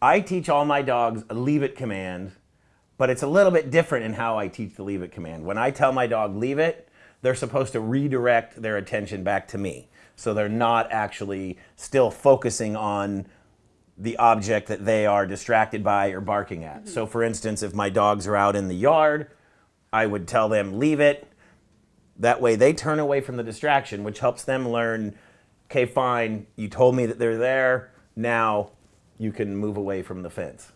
I teach all my dogs a leave it command, but it's a little bit different in how I teach the leave it command. When I tell my dog leave it, they're supposed to redirect their attention back to me. So they're not actually still focusing on the object that they are distracted by or barking at. Mm -hmm. So for instance, if my dogs are out in the yard, I would tell them leave it. That way they turn away from the distraction, which helps them learn, okay, fine, you told me that they're there. Now you can move away from the fence.